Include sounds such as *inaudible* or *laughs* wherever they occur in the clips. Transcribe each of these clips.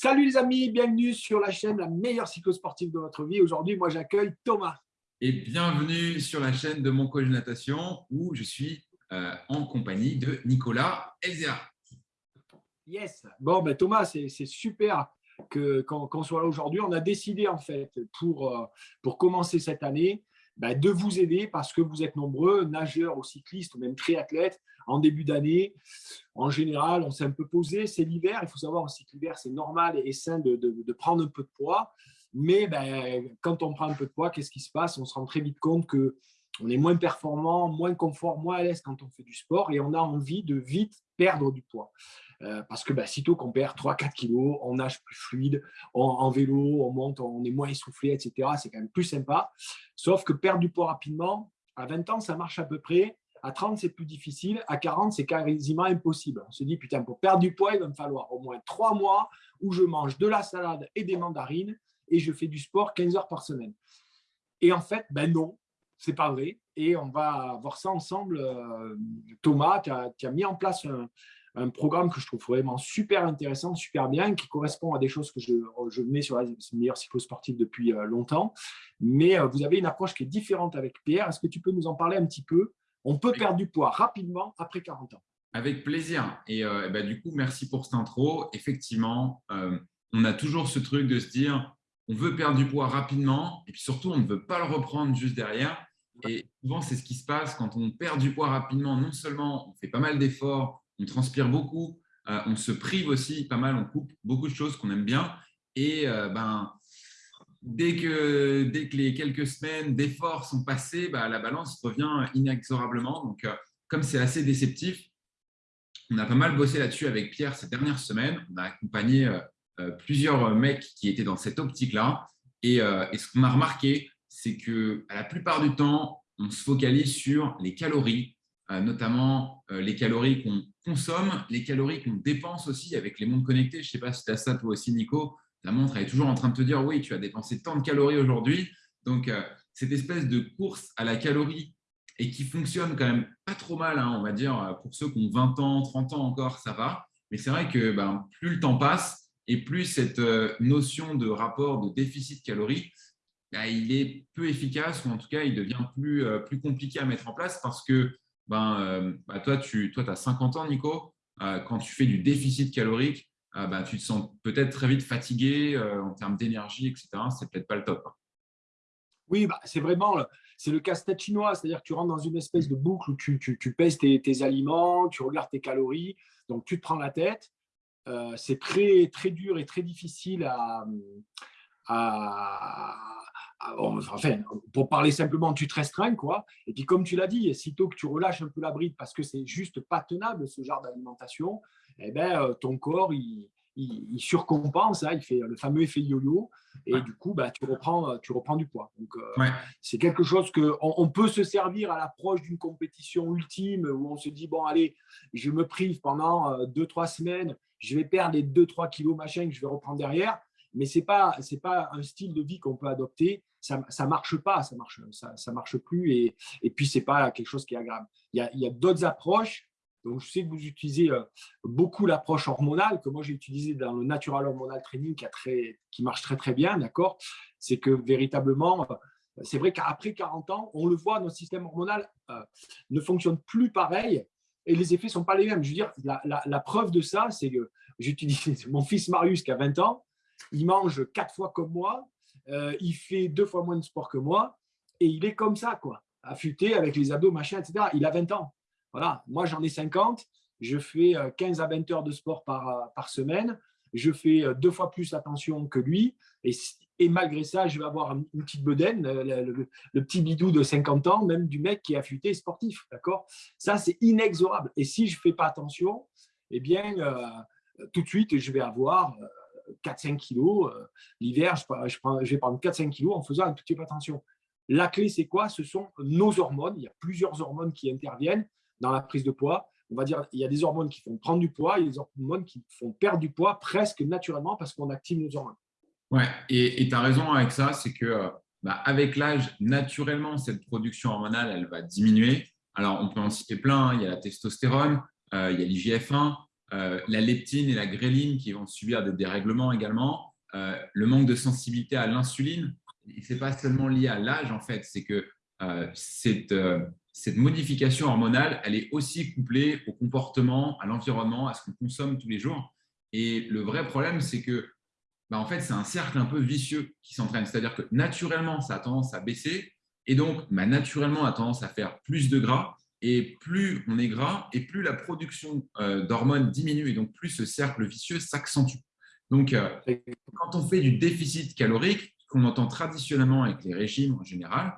Salut les amis, bienvenue sur la chaîne La meilleure cyclosportive de votre vie. Aujourd'hui, moi j'accueille Thomas. Et bienvenue sur la chaîne de mon coach natation où je suis euh, en compagnie de Nicolas Elzea. Yes, bon ben, Thomas, c'est super qu'on soit là aujourd'hui. On a décidé en fait pour, euh, pour commencer cette année ben, de vous aider parce que vous êtes nombreux, nageurs ou cyclistes ou même triathlètes, en début d'année. En général, on s'est un peu posé. C'est l'hiver. Il faut savoir aussi que l'hiver, c'est normal et sain de, de, prendre un peu de poids. Mais ben, quand on prend un peu de poids, qu'est-ce qui se passe? On se rend très vite compte que on est moins performant, moins confort, moins à l'aise quand on fait du sport et on a envie de vite perdre du poids. Euh, parce que ben, sitôt qu'on perd 3-4 kilos, on nage plus fluide, en vélo, on monte, on est moins essoufflé, etc. C'est quand même plus sympa. Sauf que perdre du poids rapidement, à 20 ans, ça marche à peu près. À 30, c'est plus difficile. À 40, c'est quasiment impossible. On se dit, putain, pour perdre du poids, il va me falloir au moins trois mois où je mange de la salade et des mandarines et je fais du sport 15 heures par semaine. Et en fait, ben non, c'est pas vrai. Et on va voir ça ensemble. Euh, Thomas, qui a, mis en place un, programme que je trouve vraiment super intéressant, super bien, qui correspond à des choses que je, mets sur la meilleure cyclosportive depuis euh, longtemps. Mais euh, vous avez une approche qui est différente avec Pierre. Est-ce que tu peux nous en parler un petit peu? On peut perdre du poids rapidement après 40 ans. Avec plaisir. Et, euh, bah, du coup, merci pour cette intro. Effectivement, euh, on a toujours ce truc de se dire, on veut perdre du poids rapidement et puis surtout, on ne veut pas le reprendre juste derrière. Et souvent, c'est ce qui se passe quand on perd du poids rapidement. Non seulement on fait pas mal d'efforts, on transpire beaucoup, euh, on se prive aussi pas mal, on coupe beaucoup de choses qu'on aime bien. Et ben, dès que, dès que les quelques semaines d'efforts sont passées, bah, la balance revient inexorablement. Donc, euh, comme c'est assez déceptif, on a pas mal bossé là-dessus avec Pierre ces dernières semaines. On a accompagné euh, euh, plusieurs mecs qui étaient dans cette optique-là. Et, ce qu'on a remarqué, c'est que la plupart du temps, on se focalise sur les calories, notamment les calories qu'on consomme, les calories qu'on dépense aussi avec les mondes connectés. Je ne sais pas si tu as ça toi aussi, Nico la montre est toujours en train de te dire oui, tu as dépensé tant de calories aujourd'hui. Donc, euh, cette espèce de course à la calorie et qui fonctionne quand même pas trop mal, hein, on va dire, euh, pour ceux qui ont 20 ans, 30 ans encore, ça va. Mais c'est vrai que ben, plus le temps passe et plus cette euh, notion de rapport de déficit calorique, ben, il est peu efficace ou en tout cas, il devient plus, plus compliqué à mettre en place parce que ben, ben toi, tu toi, as 50 ans, Nico. quand tu fais du déficit calorique, ah bah, tu te sens peut-être très vite fatigué euh, en termes d'énergie, etc. C'est peut-être pas le top. Hein. Oui, bah, c'est vraiment le casse-tête chinois, c'est-à-dire que tu rentres dans une espèce de boucle où tu, tu, pèses tes, aliments, tu regardes tes calories, donc tu te prends la tête. Euh, c'est très, très dur et très difficile à, enfin, pour parler simplement, tu te restreins, quoi. Et puis, comme tu l'as dit, sitôt que tu relâches un peu la bride parce que c'est juste pas tenable ce genre d'alimentation, eh ben, euh, ton corps, il, surcompense, hein, il fait le fameux effet yo-yo, et du coup, bah, tu, reprends, euh, tu reprends du poids. Donc, euh, c'est quelque chose que on, peut se servir à l'approche d'une compétition ultime où on se dit, bon, allez, je me prive pendant deux, trois semaines, je vais perdre les 2-3 kilos, machin, que je vais reprendre derrière. Mais ce n'est pas, pas un style de vie qu'on peut adopter. Ça ne marche pas, ça marche, ça, ça marche plus. Et, et puis, ce n'est pas quelque chose qui est agréable. Il y a, y a d'autres approches donc, je sais que vous utilisez euh, beaucoup l'approche hormonale, que moi j'ai utilisé dans le Natural Hormonal Training qui, a très, qui marche très très bien, d'accord? C'est que véritablement, euh, c'est vrai qu'après 40 ans, on le voit, notre système hormonal euh, ne fonctionne plus pareil et les effets ne sont pas les mêmes. Je veux dire, la, preuve de ça, c'est que j'utilise *laughs* mon fils Marius qui a 20 ans, il mange quatre fois comme moi, il fait deux fois moins de sport que moi et il est comme ça, quoi, affûté avec les abdos, machin, etc. Il a 20 ans. Voilà, moi j'en ai 50, je fais 15 euh, à 20 heures de sport par, euh, par semaine, je fais euh, deux fois plus attention que lui, et, malgré ça, je vais avoir une petite bedaine, le, petit bidou de 50 ans, même du mec qui est affûté sportif, d'accord? Ça, c'est inexorable. Et si je ne fais pas attention, eh bien, tout de suite, je vais avoir 4-5 kilos. L'hiver, je, je, je, vais prendre 4-5 kilos en faisant un petit peu attention. La clé, c'est quoi? Ce sont nos hormones. Il y a plusieurs hormones qui interviennent dans la prise de poids. On va dire il y a des hormones qui font prendre du poids, il y a des hormones qui font perdre du poids presque naturellement parce qu'on active nos hormones. Ouais, et tu as raison avec ça, c'est que euh, bah, avec l'âge, naturellement, cette production hormonale, elle va diminuer. Alors, on peut en citer plein. Hein. Il y a la testostérone, euh, il y a l'IGF-1, la leptine et la gréline qui vont subir des dérèglements également, le manque de sensibilité à l'insuline. Ce n'est pas seulement lié à l'âge, en fait, c'est que cette, cette modification hormonale, elle est aussi couplée au comportement, à l'environnement, à ce qu'on consomme tous les jours. Et le vrai problème, c'est que bah, en fait, c'est un cercle un peu vicieux qui s'entraîne. C'est-à-dire que naturellement, ça a tendance à baisser et donc bah, naturellement, a tendance à faire plus de gras. Et plus on est gras, et plus la production euh, d'hormones diminue, et donc plus ce cercle vicieux s'accentue. Donc, euh, quand on fait du déficit calorique, qu'on entend traditionnellement avec les régimes en général,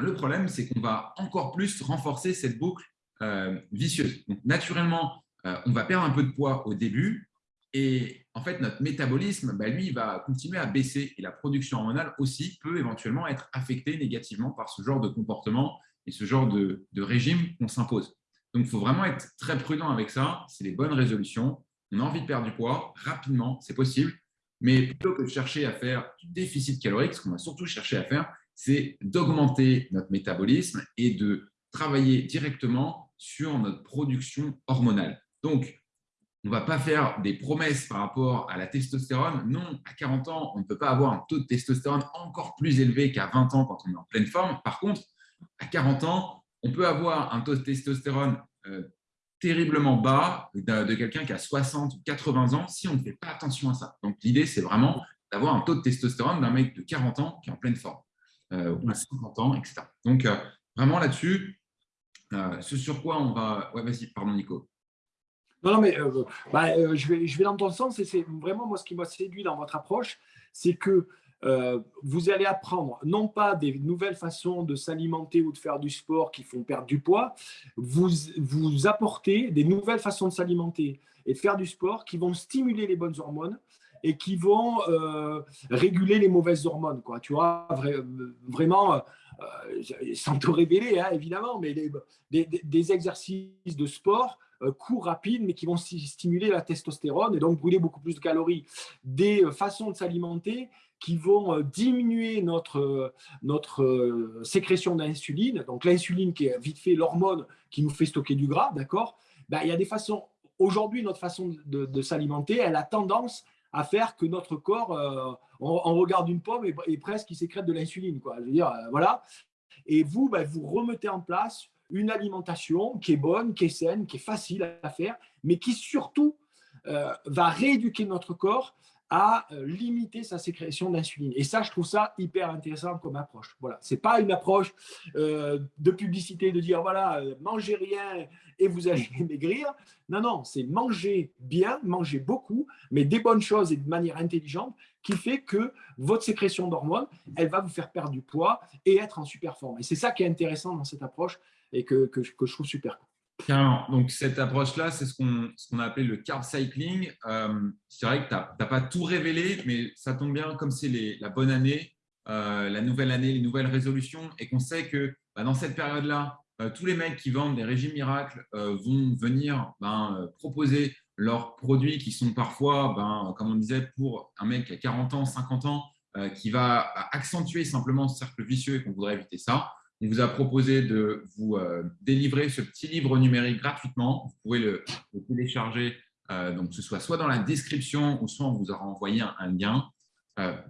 le problème, c'est qu'on va encore plus renforcer cette boucle euh, vicieuse. Donc, naturellement, on va perdre un peu de poids au début et en fait, notre métabolisme, bah, lui, va continuer à baisser et la production hormonale aussi peut éventuellement être affectée négativement par ce genre de comportement et ce genre de, régime qu'on s'impose. Donc, il faut vraiment être très prudent avec ça. C'est les bonnes résolutions. On a envie de perdre du poids rapidement, c'est possible. Mais plutôt que de chercher à faire du déficit calorique, ce qu'on va surtout chercher à faire, c'est d'augmenter notre métabolisme et de travailler directement sur notre production hormonale. Donc, on ne va pas faire des promesses par rapport à la testostérone. Non, à 40 ans, on ne peut pas avoir un taux de testostérone encore plus élevé qu'à 20 ans quand on est en pleine forme. Par contre, à 40 ans, on peut avoir un taux de testostérone euh, terriblement bas de, quelqu'un qui a 60 ou 80 ans si on ne fait pas attention à ça. Donc, l'idée, c'est vraiment d'avoir un taux de testostérone d'un mec de 40 ans qui est en pleine forme euh, 50 ans, etc. Donc, euh, vraiment là-dessus, ce sur quoi on va… Ouais, vas-y, pardon Nico. Non, non, mais bah, je vais dans ton sens et c'est vraiment moi ce qui m'a séduit dans votre approche, c'est que vous allez apprendre non pas des nouvelles façons de s'alimenter ou de faire du sport qui font perdre du poids, vous, vous apportez des nouvelles façons de s'alimenter et de faire du sport qui vont stimuler les bonnes hormones et qui vont euh, réguler les mauvaises hormones. Quoi. Tu vois, vraiment, euh, sans te révéler, hein, évidemment, mais des, exercices de sport euh, courts, rapides, mais qui vont stimuler la testostérone et donc brûler beaucoup plus de calories. Des façons de s'alimenter qui vont diminuer notre, sécrétion d'insuline. Donc l'insuline qui est vite fait l'hormone qui nous fait stocker du gras, d'accord? Ben, Il y a des façons, aujourd'hui notre façon de, s'alimenter, elle a tendance à faire que notre corps, euh, on, regarde une pomme et, presque il sécrète de l'insuline. Euh, voilà. Et vous, ben, vous remettez en place une alimentation qui est bonne, qui est saine, qui est facile à faire, mais qui surtout euh, va rééduquer notre corps à limiter sa sécrétion d'insuline. Et ça, je trouve ça hyper intéressant comme approche. Voilà, c'est pas une approche de publicité de dire voilà, mangez rien et vous allez maigrir. Non, non, c'est manger bien, manger beaucoup, mais des bonnes choses et de manière intelligente qui fait que votre sécrétion d'hormones, elle va vous faire perdre du poids et être en super forme. Et c'est ça qui est intéressant dans cette approche et que, je trouve super. Donc, cette approche-là, c'est ce qu'on a appelé le carb cycling. Euh, c'est vrai que tu n'as pas tout révélé, mais ça tombe bien comme c'est la bonne année, euh, la nouvelle année, les nouvelles résolutions, et qu'on sait que bah, dans cette période-là, euh, tous les mecs qui vendent des régimes miracles euh, vont venir ben, proposer leurs produits qui sont parfois, ben, comme on disait, pour un mec qui a 40 ans, 50 ans, qui va accentuer simplement ce cercle vicieux et qu'on voudrait éviter ça. On vous a proposé de vous délivrer ce petit livre numérique gratuitement. Vous pouvez le, télécharger, donc que ce soit soit dans la description ou soit on vous aura envoyé un, lien.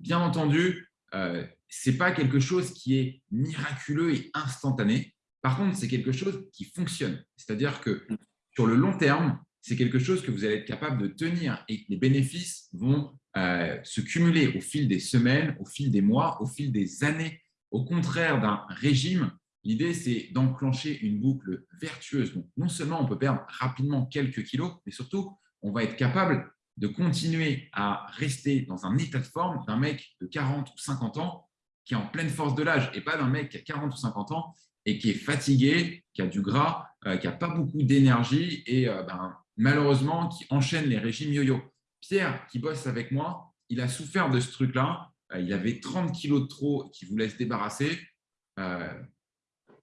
bien entendu, ce n'est pas quelque chose qui est miraculeux et instantané. Par contre, c'est quelque chose qui fonctionne. C'est-à-dire que sur le long terme, c'est quelque chose que vous allez être capable de tenir et les bénéfices vont euh, se cumuler au fil des semaines, au fil des mois, au fil des années. Au contraire d'un régime, l'idée, c'est d'enclencher une boucle vertueuse. Non seulement on peut perdre rapidement quelques kilos, mais surtout, on va être capable de continuer à rester dans un état de forme d'un mec de 40 ou 50 ans qui est en pleine force de l'âge et pas d'un mec qui a 40 ou 50 ans et qui est fatigué, qui a du gras, euh, qui n'a pas beaucoup d'énergie et euh, ben, malheureusement qui enchaîne les régimes yo-yo. Pierre, qui bosse avec moi, il a souffert de ce truc-là. Euh, il avait 30 kilos de trop qui voulait se débarrasser.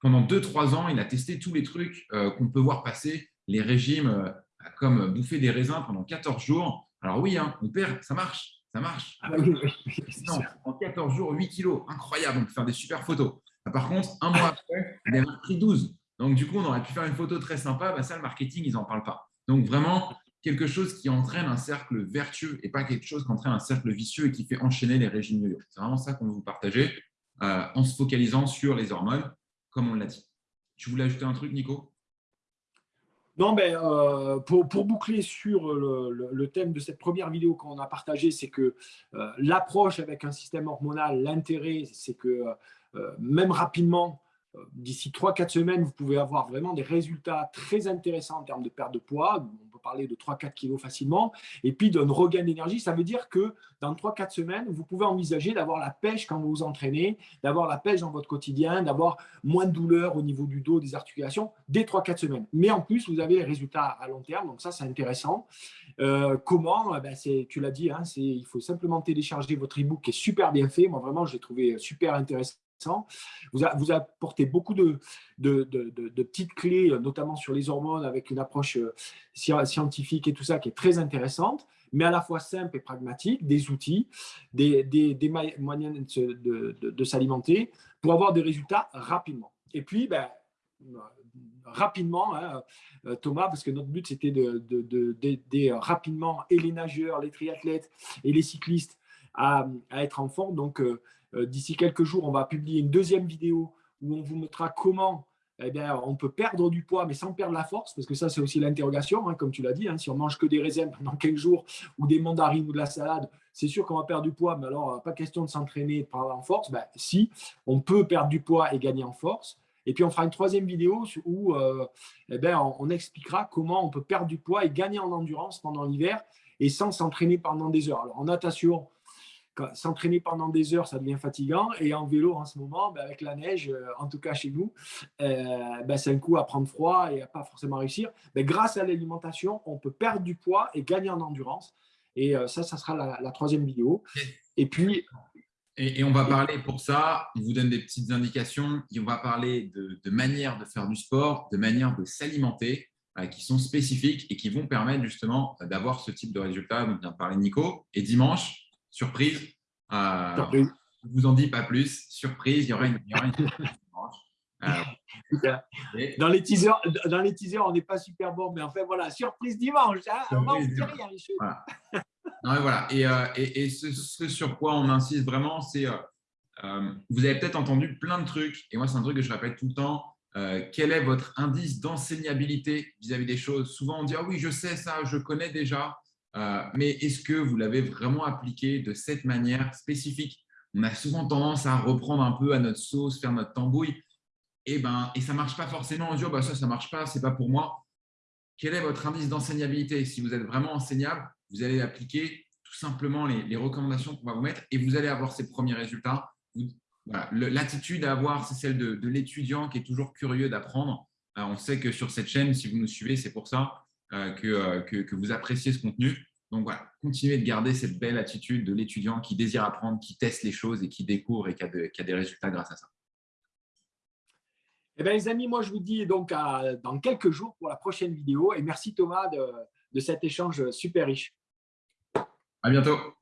pendant 2-3 ans, il a testé tous les trucs qu'on peut voir passer, les régimes comme bouffer des raisins pendant 14 jours. Alors oui, hein, mon père, ça marche, ça marche. Ah en 14 jours, 8 kilos, incroyable, on peut faire des super photos. Ah, par contre, un mois après, il a pris 12. Donc, du coup, on aurait pu faire une photo très sympa. Bah, ça, le marketing, ils n'en parlent pas. Donc, vraiment, quelque chose qui entraîne un cercle vertueux et pas quelque chose qui entraîne un cercle vicieux et qui fait enchaîner les régimes yo C'est vraiment ça qu'on veut vous partager euh, en se focalisant sur les hormones, comme on l'a dit. Tu voulais ajouter un truc, Nico? Non, mais euh, pour, boucler sur le, thème de cette première vidéo qu'on a partagée, c'est que euh, l'approche avec un système hormonal, l'intérêt, c'est que même rapidement, d'ici 3-4 semaines, vous pouvez avoir vraiment des résultats très intéressants en termes de perte de poids parler de 3-4 kilos facilement, et puis d'un regain d'énergie. Ça veut dire que dans 3-4 semaines, vous pouvez envisager d'avoir la pêche quand vous vous entraînez, d'avoir la pêche dans votre quotidien, d'avoir moins de douleur au niveau du dos, des articulations, dès 3-4 semaines. Mais en plus, vous avez les résultats à long terme, donc ça, c'est intéressant. Euh, comment eh ben, Tu l'as dit, hein, il faut simplement télécharger votre e-book qui est super bien fait. Moi, vraiment, je l'ai trouvé super intéressant vous, apportez beaucoup de, de, petites clés, notamment sur les hormones, avec une approche euh, scientifique et tout ça qui est très intéressante, mais à la fois simple et pragmatique, des outils, des, moyens de, s'alimenter pour avoir des résultats rapidement. Et puis, ben, rapidement, hein, euh, Thomas, parce que notre but, c'était d'aider rapidement et les nageurs, les triathlètes et les cyclistes à, être en forme. Donc, euh, d'ici quelques jours, on va publier une deuxième vidéo où on vous montrera comment eh bien, on peut perdre du poids, mais sans perdre la force, parce que ça, c'est aussi l'interrogation, hein, comme tu l'as dit. Hein, si on mange que des raisins pendant 15 jours ou des mandarines ou de la salade, c'est sûr qu'on va perdre du poids, mais alors, pas question de s'entraîner, de prendre en force. Ben, si, on peut perdre du poids et gagner en force. Et puis, on fera une troisième vidéo où euh, eh ben, on, expliquera comment on peut perdre du poids et gagner en endurance pendant l'hiver et sans s'entraîner pendant des heures. Alors, en natation, s'entraîner pendant des heures, ça devient fatigant. Et en vélo, en ce moment, ben, avec la neige, euh, en tout cas chez nous, euh, ben, c'est un coup à prendre froid et à pas forcément réussir. Mais grâce à l'alimentation, on peut perdre du poids et gagner en endurance. Et euh, ça, ça sera la, troisième vidéo. Et puis… Et, on va parler pour ça, on vous donne des petites indications, et on va parler de, de manière de faire du sport, de manière de s'alimenter, qui sont spécifiques et qui vont permettre justement d'avoir ce type de résultat dont vient de parler Nico. Et dimanche, surprise. Euh, je ne vous en dis pas plus. Surprise, il y aura une, il y aura une *laughs* euh, dans, les teasers, dans les teasers, on n'est pas super bon, mais en fait, voilà, surprise dimanche. Hein, on va rien, voilà. non, et, voilà. et, euh, et, et ce, sur quoi on insiste vraiment, c'est vous avez peut-être entendu plein de trucs, et moi, c'est un truc que je répète tout le temps. quel est votre indice d'enseignabilité vis-à-vis des choses? Souvent, on dit ah oui, je sais ça, je connais déjà. Euh, mais est-ce que vous l'avez vraiment appliqué de cette manière spécifique? On a souvent tendance à reprendre un peu à notre sauce, faire notre tambouille, et, ben, et ça ne marche pas forcément. On dit, oh, bah, ça, ça ne marche pas, ce n'est pas pour moi. Quel est votre indice d'enseignabilité? Si vous êtes vraiment enseignable, vous allez appliquer tout simplement les, recommandations qu'on va vous mettre et vous allez avoir ces premiers résultats. L'attitude à avoir, c'est celle de, l'étudiant qui est toujours curieux d'apprendre. Euh, on sait que sur cette chaîne, si vous nous suivez, c'est pour ça. Euh, euh, que, que, vous appréciez ce contenu. Donc voilà, continuez de garder cette belle attitude de l'étudiant qui désire apprendre, qui teste les choses et qui découvre et qui a, des résultats grâce à ça. Eh bien, les amis, moi, je vous dis donc dans quelques jours pour la prochaine vidéo. Et merci Thomas de, de cet échange super riche. À bientôt.